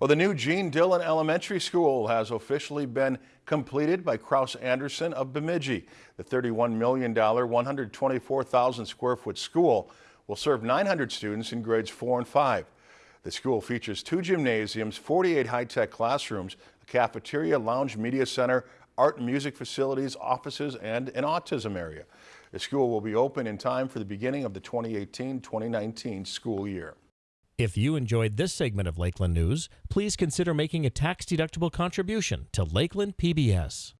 Well, the new Gene Dillon Elementary School has officially been completed by Kraus Anderson of Bemidji. The $31 million, 124,000 square foot school will serve 900 students in grades 4 and 5. The school features two gymnasiums, 48 high-tech classrooms, a cafeteria, lounge, media center, art and music facilities, offices, and an autism area. The school will be open in time for the beginning of the 2018-2019 school year. If you enjoyed this segment of Lakeland News, please consider making a tax-deductible contribution to Lakeland PBS.